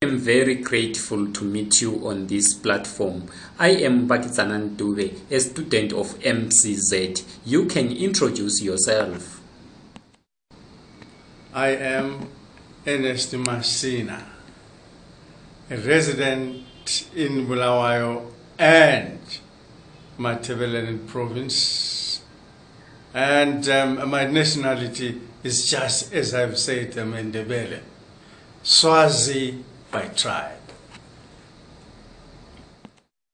I am very grateful to meet you on this platform. I am Bakitsanan Dube, a student of MCZ. You can introduce yourself. I am Ernest Masina, resident in Bulawayo and Matabeleland province. And um, my nationality is just as I've said, I'm Ndebele, Swazi by tribe.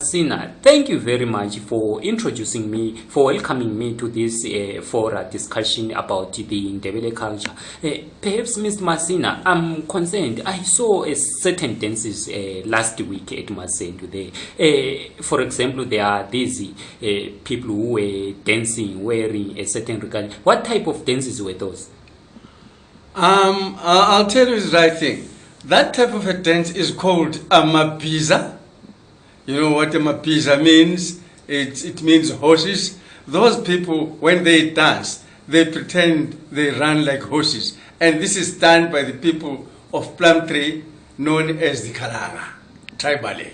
Sina, thank you very much for introducing me, for welcoming me to this uh, for a discussion about the Ndebele culture. Uh, perhaps, Mr. Masina, I'm concerned. I saw a certain dances uh, last week at Masendu there. Uh, for example, there are these uh, people who were dancing wearing a certain regalia. What type of dances were those? Um, I'll tell you the right thing. That type of a dance is called a mapiza. You know what mapiza means? It, it means horses. Those people, when they dance, they pretend they run like horses. And this is done by the people of Plumtree, known as the Kalanga, tribally.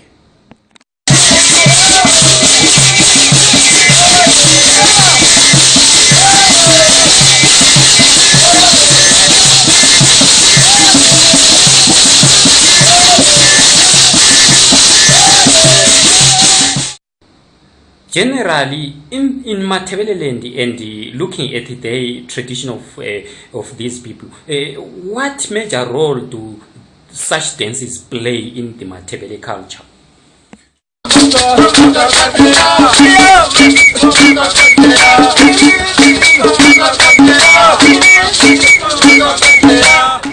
Generally, in, in Matabeleland and looking at the tradition of, uh, of these people, uh, what major role do such dances play in the Matabele culture?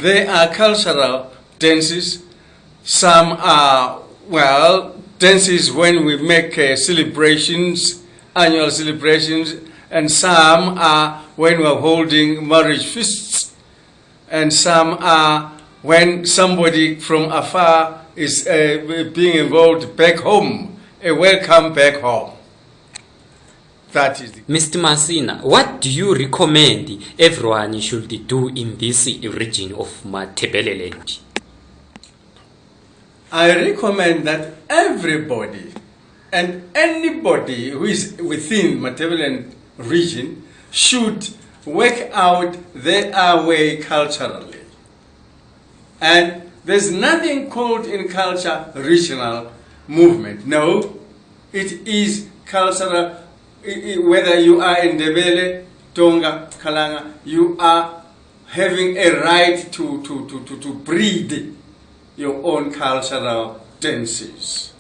They are cultural dances. Some are, well, dances when we make uh, celebrations, annual celebrations, and some are when we're holding marriage feasts, and some are when somebody from afar is uh, being involved back home, a welcome back home. That is Mr. Masina, what do you recommend everyone should do in this region of Matabeleland? I recommend that everybody and anybody who is within Matabeleland region should work out their way culturally. And there's nothing called in culture regional movement. No, it is cultural, whether you are in Ndebele, Tonga, Kalanga, you are having a right to, to, to, to, to breed your own cultural dances.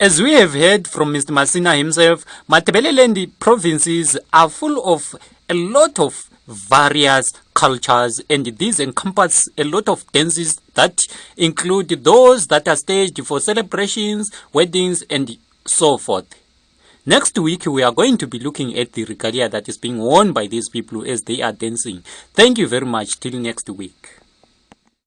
As we have heard from Mr. Masina himself, Matabeleland provinces are full of a lot of various cultures and these encompass a lot of dances that include those that are staged for celebrations, weddings and so forth. Next week, we are going to be looking at the regalia that is being worn by these people as they are dancing. Thank you very much. Till next week.